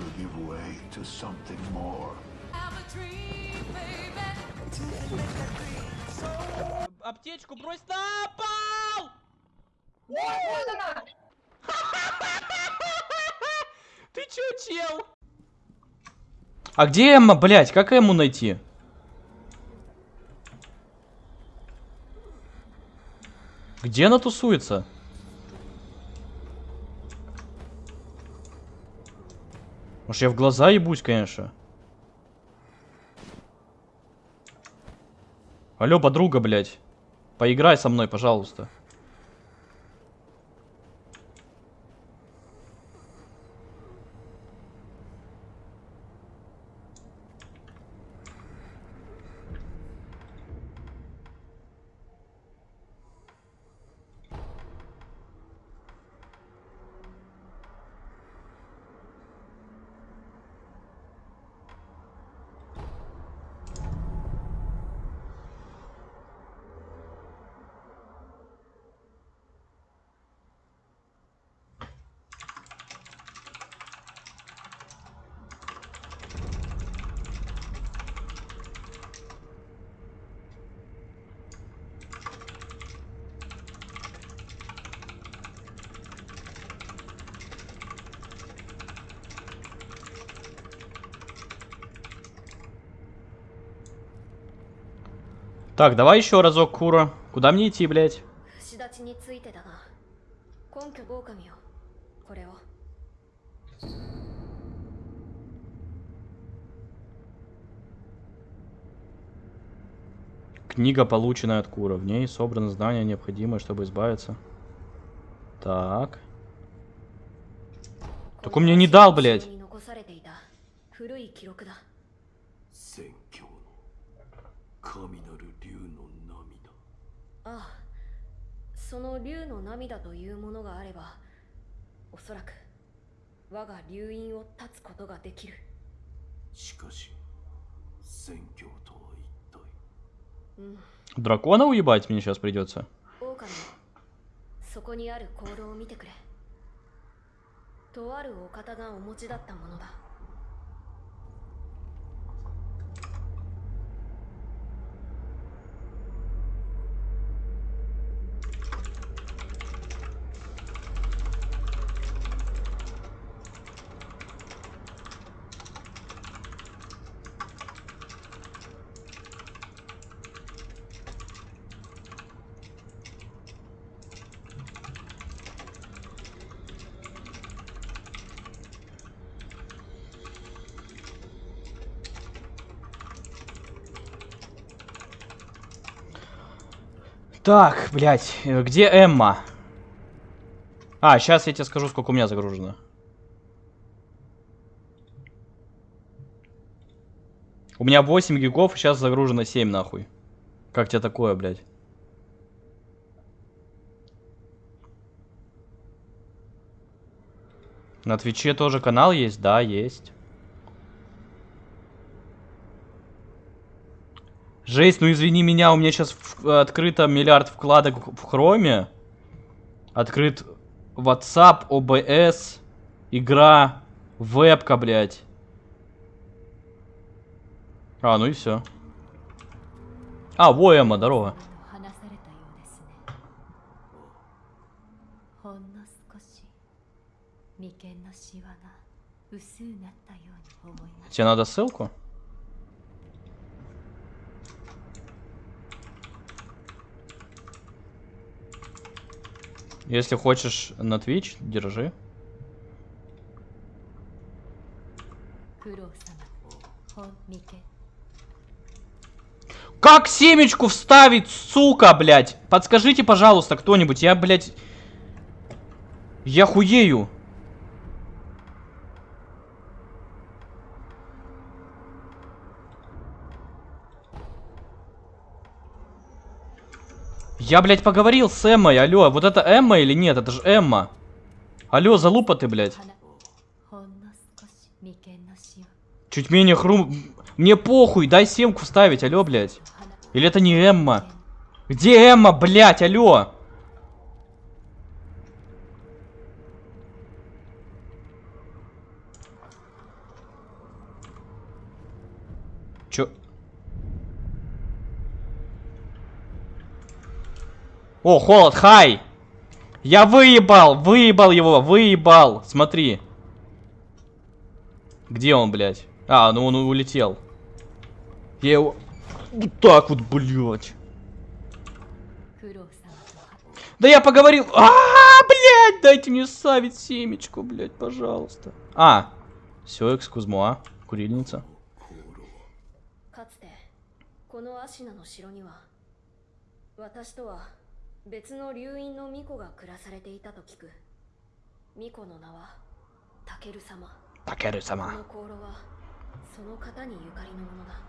will give way to something more. Аптечку брось на пол! Ты чё, чел? А где Эмма, блядь? Как Эмму найти? Где она тусуется? Может, я в глаза ебусь, конечно. Алло, подруга, блядь. Поиграй со мной, пожалуйста. Так, давай еще разок, Кура. Куда мне идти, блядь? Книга, полученная от Кура. В ней собраны знания, необходимые, чтобы избавиться. Так. Так он мне не дал, блядь. 神なる竜の涙。ああその竜の涙というものがあればおそらく我が竜院を断つことができるしかし、宣教とは一体。うん Дракона уебать мне сейчас придется. 狼よそこにある行動を見てくれとあるお方がお持ちだったものだ Так, блядь, э, где Эмма? А, сейчас я тебе скажу, сколько у меня загружено. У меня 8 гигов, сейчас загружено 7, нахуй. Как тебе такое, блядь? На Твиче тоже канал есть? Да, есть. Жесть, ну извини меня, у меня сейчас в... открыто миллиард вкладок в хроме. Открыт WhatsApp, OBS, игра, вебка, блядь. А, ну и все. А, во, Эмма, здорово. Тебе надо ссылку? Если хочешь на Twitch, держи. Как семечку вставить, сука, блядь? Подскажите, пожалуйста, кто-нибудь. Я, блядь... Я хуею. Я, блядь, поговорил с Эммой, алло. Вот это Эмма или нет? Это же Эмма. Алло, залупа ты, блядь. Чуть менее хрум... Мне похуй, дай семку вставить, алло, блядь. Или это не Эмма? Где Эмма, блядь, алло? О, холод, хай! Я выебал, выебал его, выебал. Смотри. Где он, блядь? А, ну он улетел. Я его... Вот так вот, блядь. 九郎様とは Да я поговорил. А, блядь, дайте мне ставить семечку, блядь, пожалуйста. А, все, экскузмуа, курильница. かつてこのアシナの城には私とは 別の流院の巫女が暮らされていたと聞く。巫女の名はタケル様。タケル様。この香炉はその方にゆかりのものだ。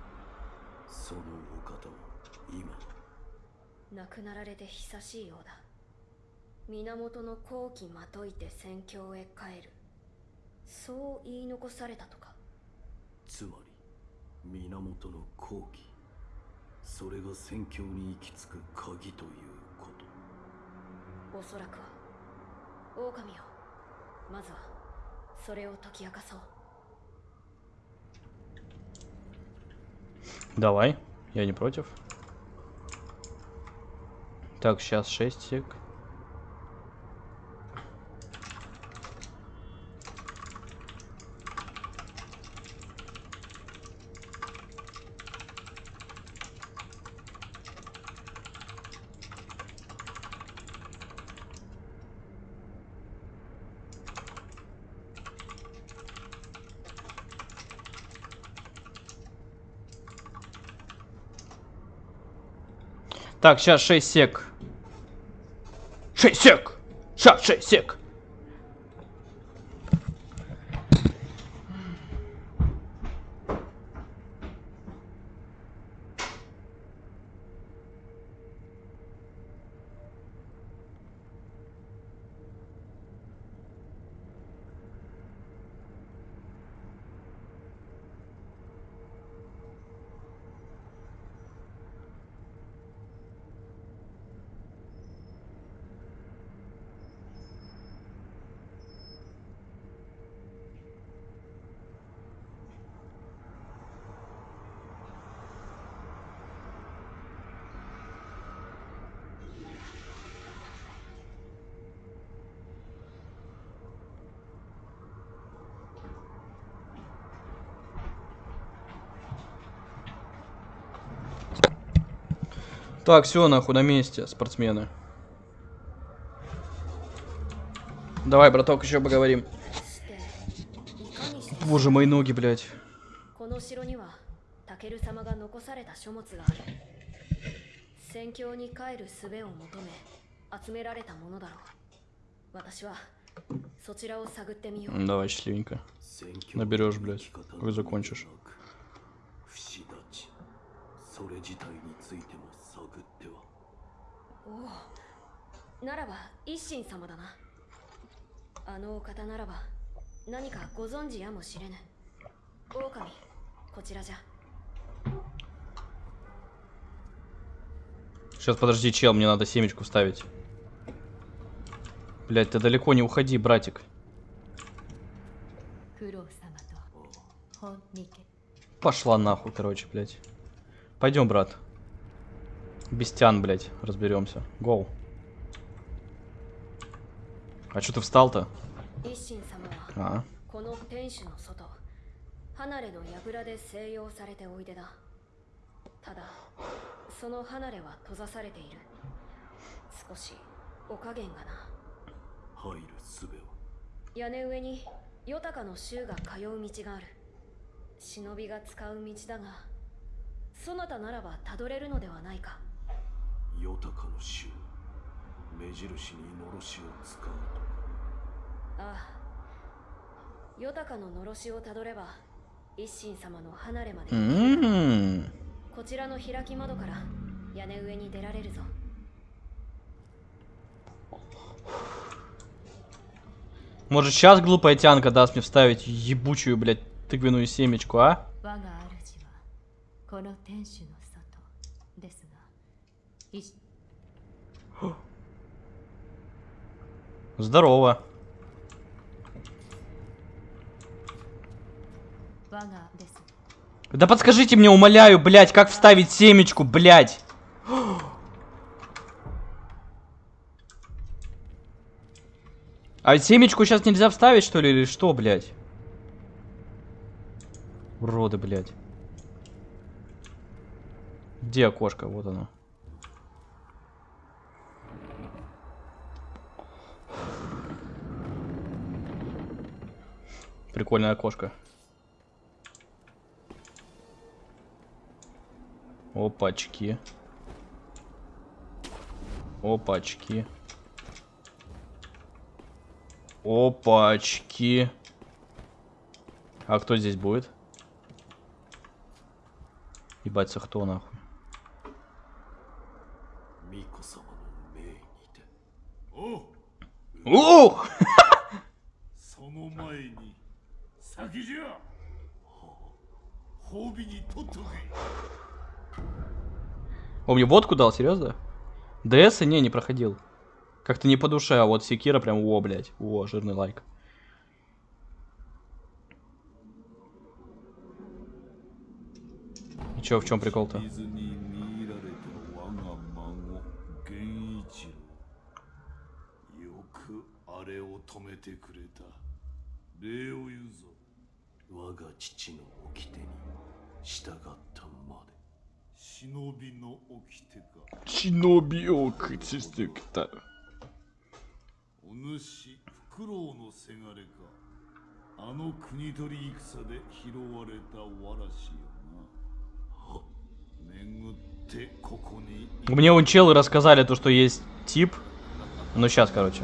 そのお方は今？亡くなられて久しいようだ。源の後期まといて戦況へ帰る。そう言い残されたとか。つまり源の後期。それが戦況に行き着く鍵というおそらくは狼よまずはそれを解き明かそう Давай, я не против. Так, сейчас 6 сек. Так, сейчас 6 сек. 6 сек! Сейчас 6 сек! う私はそちらを探ってみよう М, Давай, счастливенько. 戦況 Наберешь, の блядь, 生き方 как закончишь. のみなく不死立ちそれ自体についても 探ってはおおならば一心様だなあのお方ならば何かご存知やもしれぬ狼こちらじゃ Сейчас, подожди, чел, мне надо семечку вставить. Блять, ты далеко не уходи, братик. 九郎様と本ニケ Пошла нахуй, короче, блядь. Пойдем, брат. Бестян, блядь, разберемся. Гоу. А что ты встал-то? 一心様は А, この天守の外離れの櫓で静養されておいでだただその離れは閉ざされている少しお加減がな入る術を屋根上にヨタカの衆が通う道がある忍びが使う道だがそなたならばたどれるのではないか ヨタカの衆目印にのろしを使うああヨタカののろしをたどれば一心様の離れまで行ける М-м. こちらの開き窓から屋根上に出られるぞ Может, сейчас глупая тянка даст мне вставить ебучую, блядь, тыквенную семечку, а? 我が主はこの天守の外ですが Здесь. Здорово. Да подскажите мне, умоляю, блядь, как вставить семечку, блядь. А семечку сейчас нельзя вставить, что ли, или что, блядь? Уроды, блядь. Где окошко? Вот оно. Прикольное окошко. Опачки. Опачки. Опачки. А кто здесь будет? Ебаться, кто нахуй? Ну, О! О, мне водку дал, серьезно? ДС? Не, не проходил. Как-то не по душе, а вот Секира прям, о, блядь. О, жирный лайк. И чё, в чем прикол-то? 水に見入られた我が孫源一郎よくあれを止めてくれた礼を言うぞ我が父の掟に従ったまで忍びの掟か Чинобиок, чистик-то. お主フクロウのせがれかあの国取り戦で拾われたわらしよな巡ってここに Мне он челы рассказали то, что есть тип. Ну, сейчас, короче.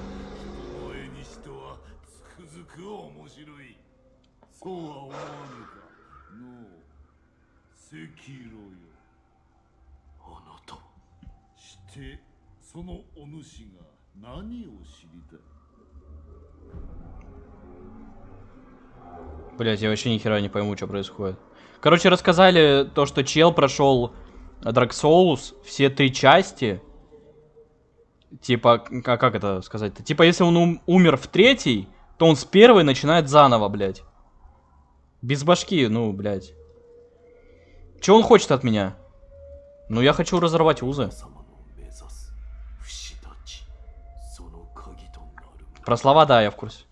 お主が何を知りたい Блять, я вообще ни хера не пойму, что происходит. Короче, рассказали то, что чел прошел Dark Souls все три части. Типа, как, как это сказать-то? Типа, если он ум- умер в третий, то он с первой начинает заново, блядь. Без башки, ну, блядь. Че он хочет от меня? Ну, я хочу разорвать узы. Про слова, да, я в курсе.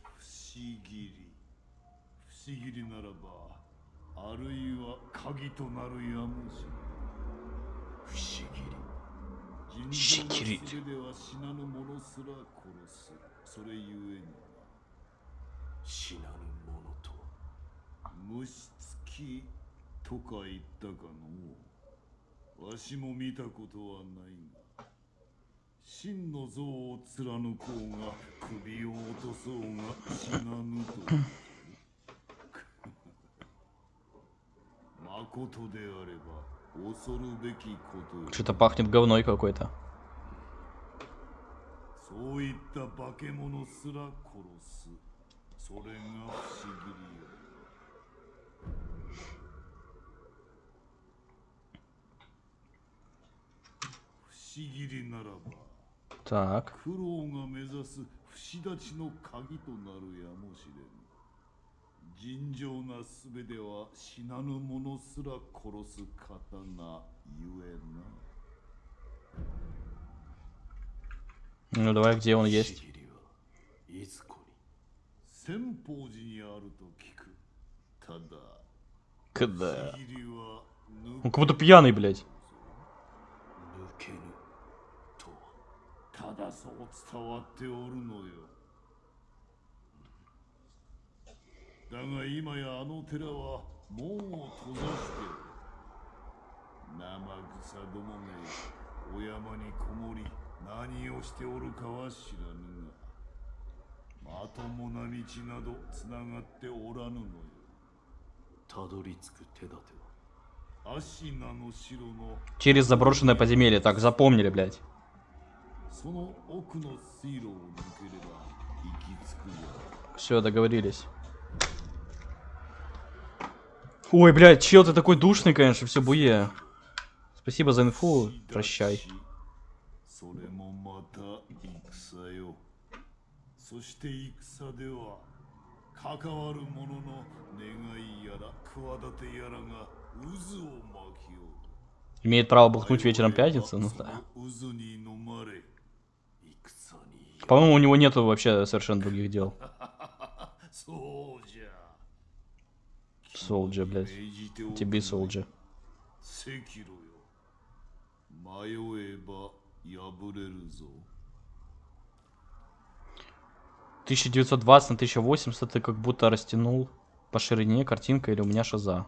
Шикири. 死なぬものと虫つきとか言ったかのわしも見たことはないが真の像を貫こうが首を落とそうが死なぬとまことであれば恐るべきことよ Что-то пахнет говной какой-то. そういった化け物すら殺すそれが不思議りよ不思議りならば Так. Ну давай, где он есть? Когда? Он как будто пьяный, блядь. 抜けぬとはただそう伝わっておるのよだが今やあの寺は門を閉ざしておる生草どもめお山にこもり何をしておるかは知らぬがまともな道などつながっておらぬのよたどり着く手立てはアシナの城の Через заброшенное подземелье. Так, запомнили, блядь. Все, договорились. Ой, блядь, чел, ты такой душный, конечно, все буе. Спасибо за инфу, прощай. Имеет право бухнуть вечером пятницы, ну да. По-моему, у него нету вообще совершенно других дел. Солджа, блядь. Тебе Солджа. «1920 на 1080 ты как будто растянул по ширине картинка или у меня шаза.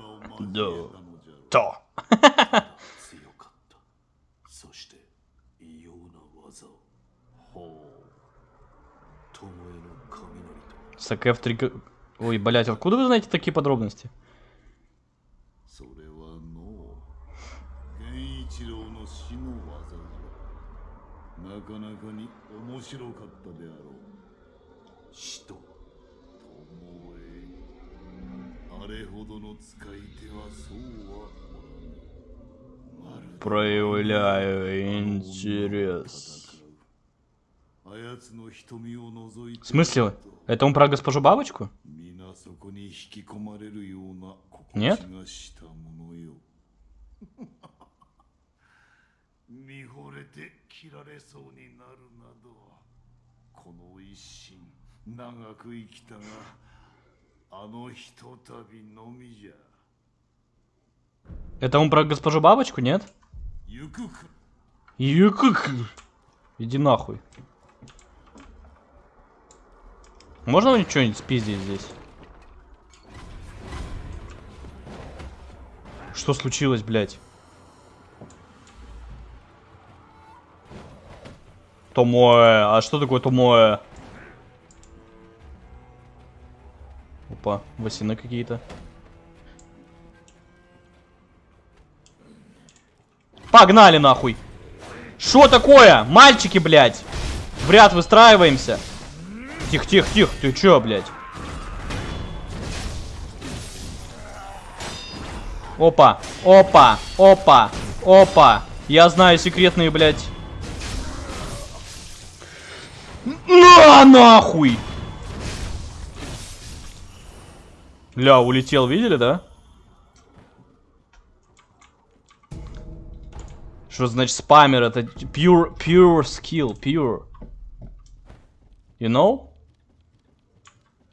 を交えたのじゃろ То. 強かったそして異様な技をほ巴の雷と Саке в три... г- Ой, блядь, откуда вы знаете такие подробности? なかなかに面白かったであろう死と巴あれほどの使い手はそうはおらぬまるで Проявляю интерес. あやつの瞳を覗いて В смысле? Это он про госпожу бабочку? 皆 見惚れて切られそうになるなどこの一心長く生きたがあのひとたびのみじゃ Это он про госпожу бабочку, нет? 行くか Юкук. Иди нахуй. Можно мне что-нибудь спиздить здесь? Что случилось, блядь? Томое. А что такое томое? Опа, васины какие-то. Погнали нахуй. Что такое? Мальчики, блядь. В ряд выстраиваемся. Тихо, тихо, тихо. Ты чё, блядь? Опа, опа, опа, опа. Я знаю секретные, блядь. На, нахуй! Ля, улетел, видели, да? Что значит спамер? Это pure, pure skill, pure. You know?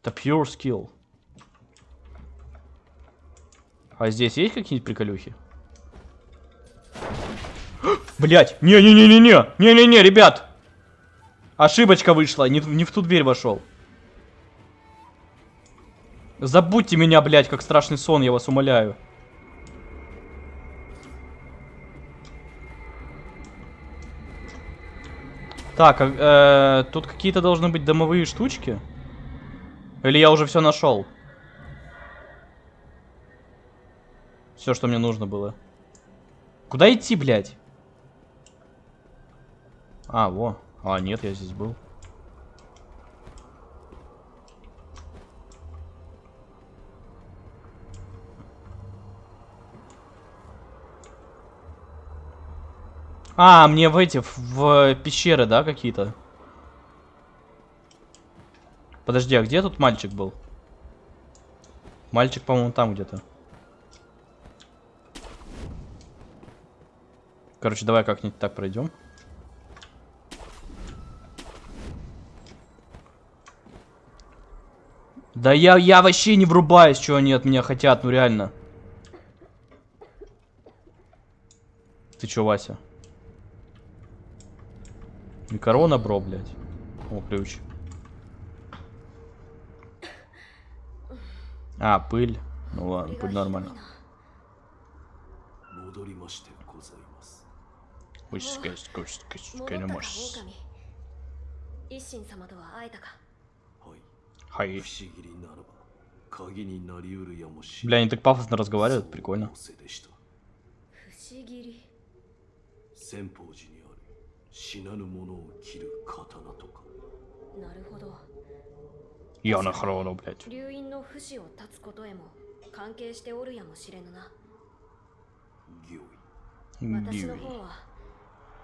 Это pure skill. А здесь есть какие-нибудь приколюхи? Блять! Не-не-не-не-не! Не-не-не, ребят! Ошибочка вышла, не, не в ту дверь вошел. Забудьте меня, блять, как страшный сон, я вас умоляю. Так, а, э, тут какие-то должны быть домовые штучки? Или я уже все нашел? Все, что мне нужно было. Куда идти, блядь? А, во. А, нет, я здесь был. А, мне в эти, в, пещеры, да, какие-то? Подожди, а где тут мальчик был? Мальчик, по-моему, там где-то. Короче, давай как-нибудь так пройдем. Да я, я вообще не врубаюсь, что они от меня хотят, ну реально. Ты чё, Вася? Микорона, бро, блядь. О, ключ. А, пыль. Ну ладно, пыль нормально. Пусть, конечно, конечно, конечно, конечно, конечно, конечно, конечно, конечно, конечно, Хай. 不思議にならば、鍵になりうるやもし Бля, они так пафосно разговаривают, прикольно. そう仰せでした不思議り先方寺にある死なぬ者を切る刀とか。なるほど Я на хрону, блядь. 流因の不死を断つことへも関係しておるやもしれぬな行為。私 Бьюи. の方は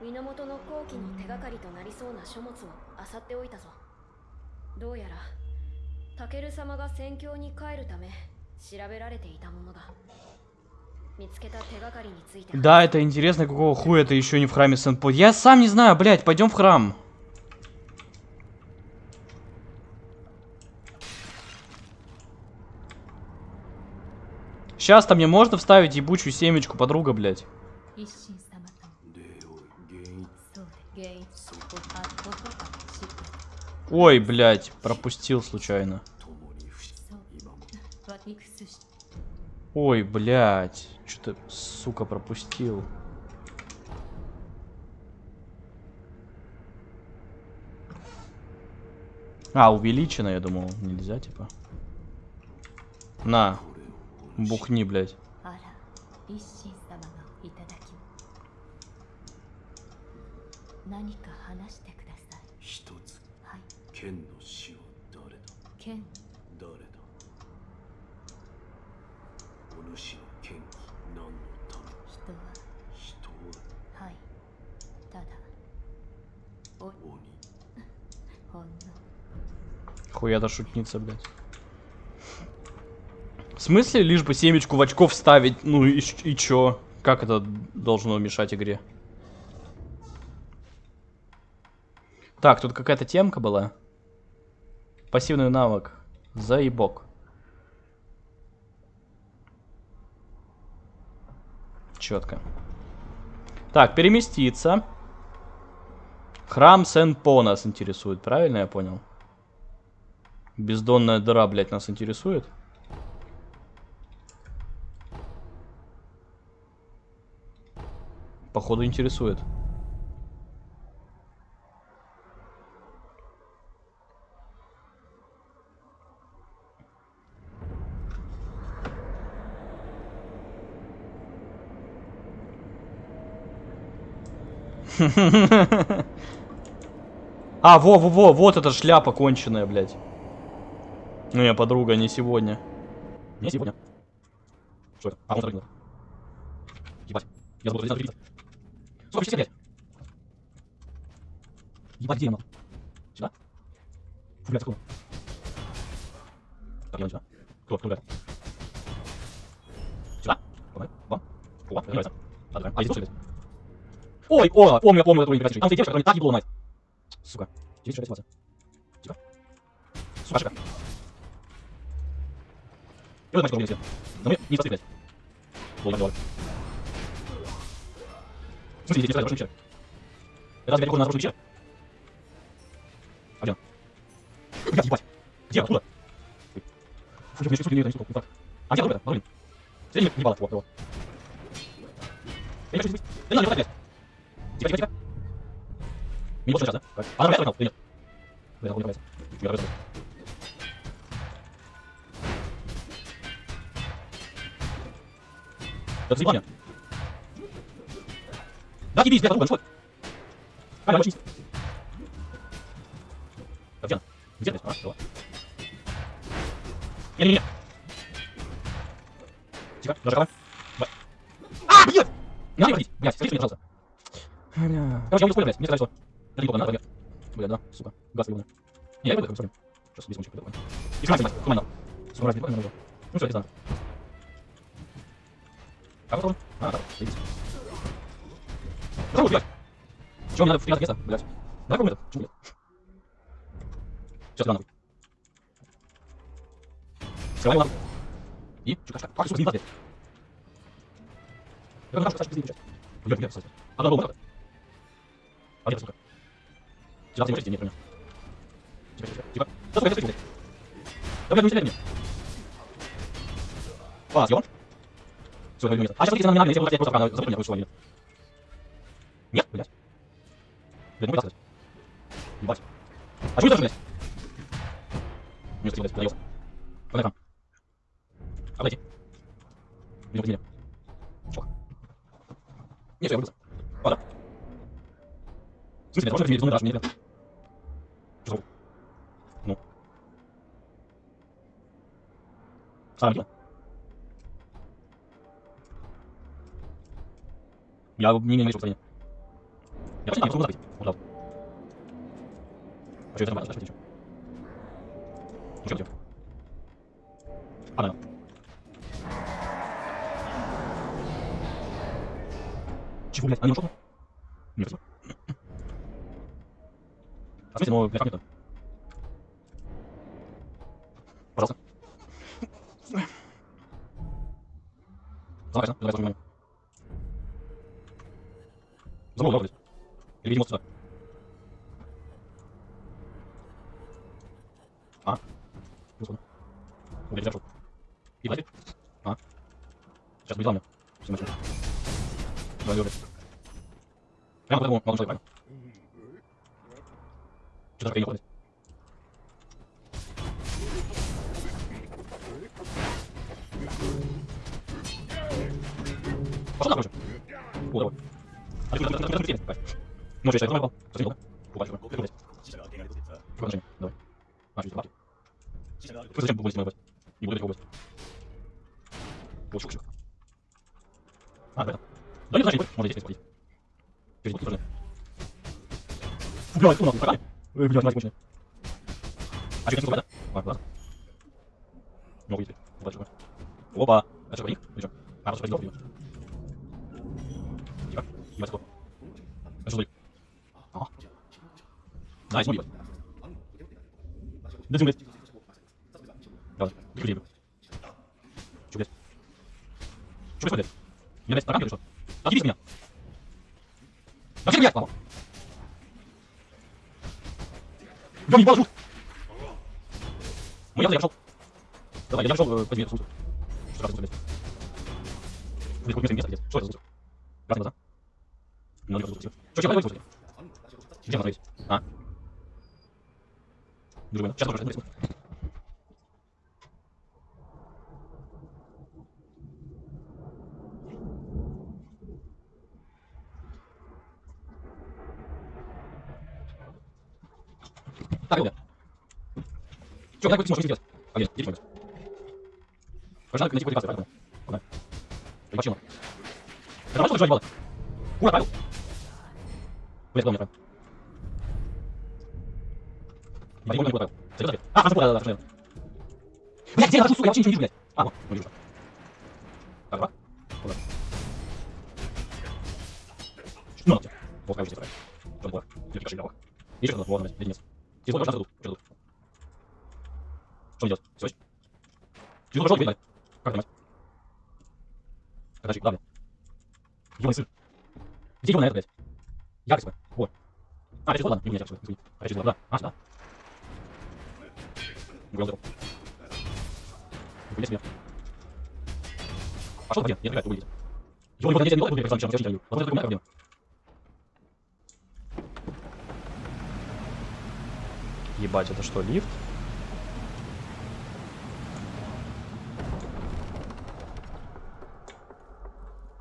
源の後期の手がかりとなりそうな書物を漁っておいたぞどうやら タケル様が戦況に帰るため調べられていたものだ見つけた手がかりについて Да, это интересно, какого хуя это еще не в храме сен Я сам не знаю, блядь, пойдем в храм. Сейчас-то мне можно вставить ебучую семечку, подруга, блядь. Ой, блядь, пропустил случайно. Ой, блядь. Что-то, сука, пропустил. А, увеличено, я думал. Нельзя, типа. На. Бухни, блядь. 剣の死は誰だ剣誰だお主の剣気何のため人は人ははいただお鬼ほんの Хуя-то шутница, блядь. В смысле лишь бы семечку в очков вставить? Ну и, ч- и чё? Как это должно мешать игре? Так, тут какая-то темка была. Пассивный навык. Заебок. Четко. Так, переместиться. Храм Сен-По нас интересует, правильно я понял? Бездонная дыра, блядь, нас интересует. Походу интересует. А, во-во-во, вот эта шляпа конченая, блядь. Ну, я подруга, не сегодня. Не сегодня. Что это? А, он запрыгнул. Ебать. Я забыл, что здесь надо. Сколько часов, блядь? Ебать, где я? Сюда? Фу, блядь, закрыл. Так, я сюда. Кто, кто, блядь? Сюда? Давай, вам. О, мне нравится. А здесь что, блядь? Ой, о, помню, помню эту игру. Там стоит девушка, которая мне так ебала мать. Сука. Здесь что ситуация? Тихо. Сука, ошибка. И вот мальчик меня Но мне не ладно. В смысле, здесь нарушение меча? Это разве похоже на нарушение меча? А где он? Блядь, ебать. Где? Откуда? Ой. Фу, я мне чувствую, не не так. А где оружие? Блин. Средний не балла. Вот, вот. Я не хочу здесь быть. Да не надо, не. Тихо, тихо, тихо. Больше сейчас, да? Как? А, нормально, или нет? Да, не нравится. Чуть нравится. Это заебание. Да, ебись, блядь, подруга, ну что? Больше не... Так, где она? Где, блядь? А, давай. Не-не-не. Тихо, даже камера. Давай. А, блядь! Не надо ходить, блядь, скажи мне, пожалуйста. Бля. Короче, я уже блядь, мне сказали, что... Это не надо, блядь. Блядь, да, сука, газ ебаный. Не, я пойду, как мы Сейчас здесь мужик пойду. И храм снимать, куда надо. Сука, разве не надо? Ну что, это надо. Как это? А, так, заебись. Попробуй, блядь. Чего мне надо в приятное место, блядь? Давай попробуем это, почему нет? Сейчас, нахуй. Скрывай нахуй. И, чё, кашка? Как, сука, не блядь? Я нашу, кстати, пиздец, Блядь, блядь, кстати. Одна была. А где, сука? Сюда, ты можешь идти, нет, понял. Тихо, тихо, тихо. Да, сука, я. Да, блядь, ну не стреляй мне. А, съел? Все, я место. А сейчас смотрите, на меня, если вы хотите просто забыть меня, что нет. Нет, блядь. Блядь, не вытаскивать. Ебать. А что это, блядь? Не успел, блядь, наелся. Погнали там. Обойти. Не убедили. Чё? Не, все, я выбрался. А, да. В смысле, можно размерить, ну, даже не ребят. Что за Ну. Старая битва. Я не имею настроения. Я вообще не могу запить. Он дал. А что это нормально? Что Ну что делать? А, да. Чего, блядь? А не ушел? Нет, спасибо. А ну, блядь, как это? Пожалуйста. Давай, давай, внимание. Забыл, блядь. Или, видимо, сюда. А. Господи. Блядь, зашел. И платит. А. Сейчас будет главное. Все начнем. Давай, блядь. Прямо по этому молодому человеку, правильно? Что такое не уходит? Пошел нахуй уже. О, давай. А ты куда ты куда ты куда Ну, что, я сказал, посмотри, да? О, большой, ты блядь. Какое отношение? Давай. А, чуть лапки. Вы зачем побылись мою область? Не буду этих область. О, чук, чук. А, да. Да не значит, можно здесь сходить. Через бутылку тоже. Фу, блядь, фу, нахуй, погнали. Ой, блядь, мать конченая. А что, да? А, ладно. Ну, выйти. Опа, чувак. Опа. Это что, них? Или что? А, просто пойдем, пойдем. Тихо. Ебать, кто? Это что, Ага. Найс, мой ебать. Да, блядь. Давай, быстрее, блядь. Чё, блядь? Чё происходит, блядь? Меня, блядь, таракан или что? Отъебись меня! Да где, блядь, мама? Я не положу! Ну, я, пошел. Давай, я пошел, э, возьми эту сумку. Что раз, блядь? Блядь, хоть место, где? Что это за сумка? Красные глаза? Ну, не. Что, чем подумайте? Где она? А? Думаю, сейчас тоже Так, ребят. Чё, как ты сможешь сделать? А, нет, иди сюда. Пожалуй, найти квалификацию, правильно? Куда? Ты почему? Это важно, что ебало? Ура, правил! Блядь, главное, правил. Я не помню, куда правил. Серьезно? А, хорошо, да, да, да, Блядь, где я нахожусь, сука, я вообще ничего не вижу, блядь. А, вот, не вижу. Так, два. Куда? Ну, надо. Вот, как же здесь правильно. Что такое? Легкий кошелек. Еще что-то, вот, блядь, единиц. Телефон пожалуйста, тут. Что тут? Что делать? Все. Телефон пошел, блядь. Как понимать? Куда, блядь? Ёбаный сын. Где его на это, блядь? Яркость, блядь. Вот. А, через ладно, не у меня сейчас, извини. А, через да. А, сюда. Гулял зеркало. Нихуя себе. Пошел, блин, не отвлекай, выйдет. Ёбаный, вот я тебя не буду, я тебя не даю. Вот это у меня проблема. Ебать, это что, лифт?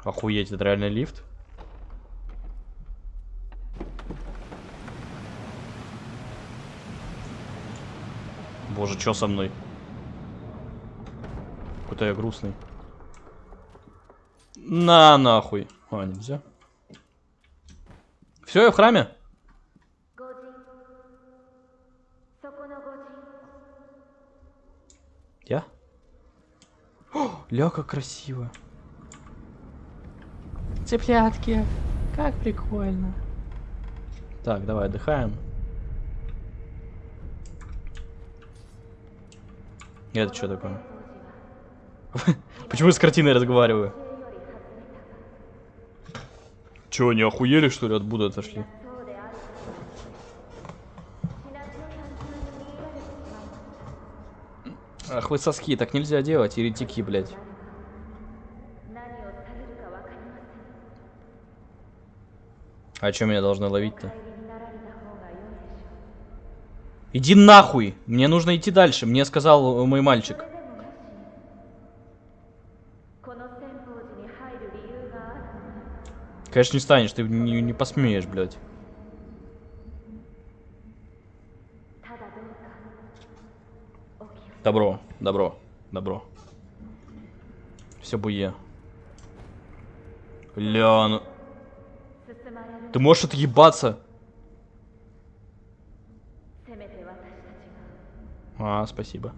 Охуеть, это реально лифт? Боже, что со мной? Какой-то я грустный. На нахуй. А, нельзя. Все, я в храме? Ля, как красиво. Цыплятки. Как прикольно. Так, давай отдыхаем. Это что такое? Почему я с картиной разговариваю? Че, не охуели, что ли, от Будды отошли? Ах вы соски, так нельзя делать, еретики, блядь. А чем меня должны ловить-то? Иди нахуй! Мне нужно идти дальше, мне сказал э, мой мальчик. Конечно, не станешь, ты не, не посмеешь, блядь. Добро, добро, добро. Все буе. Ля. Ты можешь отъебаться? А, спасибо.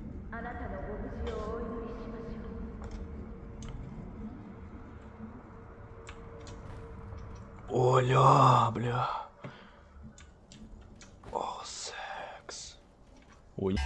Оля, бля. О, секс. Ой.